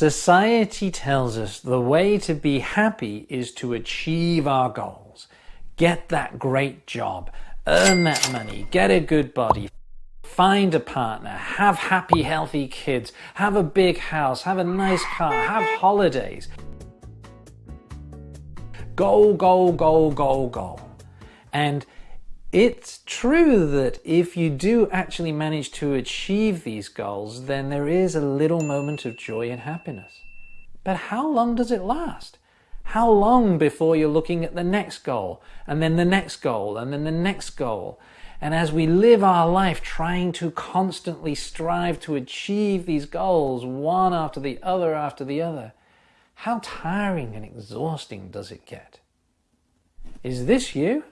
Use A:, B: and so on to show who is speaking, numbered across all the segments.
A: Society tells us the way to be happy is to achieve our goals. Get that great job, earn that money, get a good body, find a partner, have happy, healthy kids, have a big house, have a nice car, have holidays. Goal, goal, goal, goal, goal. And it's true that if you do actually manage to achieve these goals, then there is a little moment of joy and happiness. But how long does it last? How long before you're looking at the next goal, and then the next goal, and then the next goal? And as we live our life trying to constantly strive to achieve these goals, one after the other after the other, how tiring and exhausting does it get? Is this you?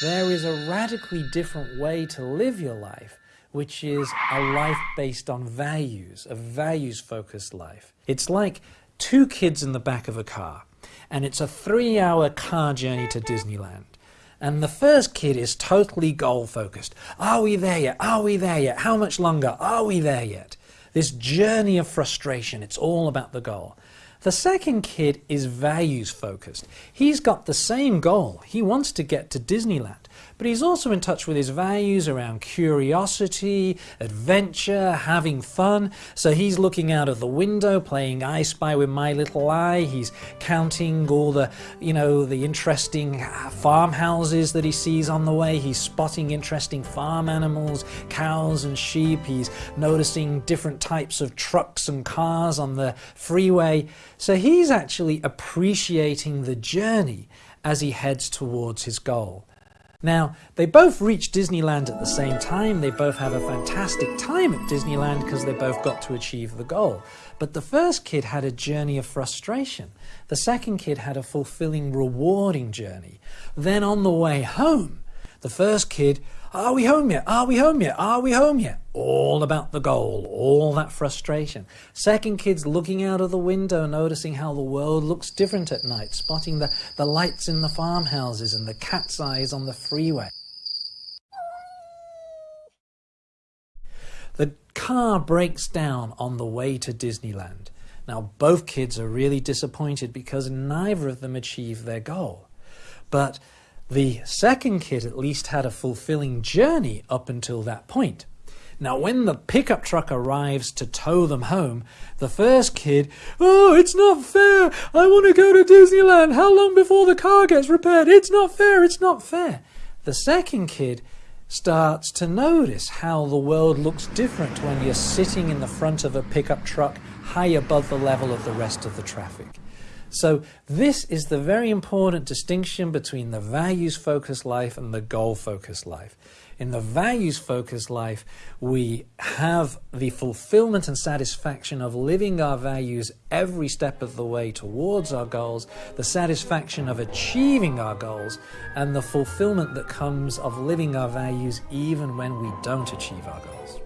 A: There is a radically different way to live your life, which is a life based on values, a values focused life. It's like two kids in the back of a car, and it's a three hour car journey to Disneyland. And the first kid is totally goal focused. Are we there yet? Are we there yet? How much longer? Are we there yet? This journey of frustration, it's all about the goal. The second kid is values focused. He's got the same goal. He wants to get to Disneyland but he's also in touch with his values around curiosity, adventure, having fun. So he's looking out of the window, playing I Spy with my little eye. He's counting all the, you know, the interesting farmhouses that he sees on the way. He's spotting interesting farm animals, cows and sheep. He's noticing different types of trucks and cars on the freeway. So he's actually appreciating the journey as he heads towards his goal. Now, they both reach Disneyland at the same time. They both have a fantastic time at Disneyland because they both got to achieve the goal. But the first kid had a journey of frustration. The second kid had a fulfilling, rewarding journey. Then on the way home, the first kid are we home yet? Are we home yet? Are we home yet? All about the goal, all that frustration. Second kid's looking out of the window, noticing how the world looks different at night, spotting the, the lights in the farmhouses and the cat's eyes on the freeway. The car breaks down on the way to Disneyland. Now, both kids are really disappointed because neither of them achieved their goal. But the second kid at least had a fulfilling journey up until that point. Now, when the pickup truck arrives to tow them home, the first kid, Oh, it's not fair! I want to go to Disneyland! How long before the car gets repaired? It's not fair! It's not fair! The second kid starts to notice how the world looks different when you're sitting in the front of a pickup truck high above the level of the rest of the traffic. So this is the very important distinction between the values-focused life and the goal-focused life. In the values-focused life, we have the fulfillment and satisfaction of living our values every step of the way towards our goals, the satisfaction of achieving our goals, and the fulfillment that comes of living our values even when we don't achieve our goals.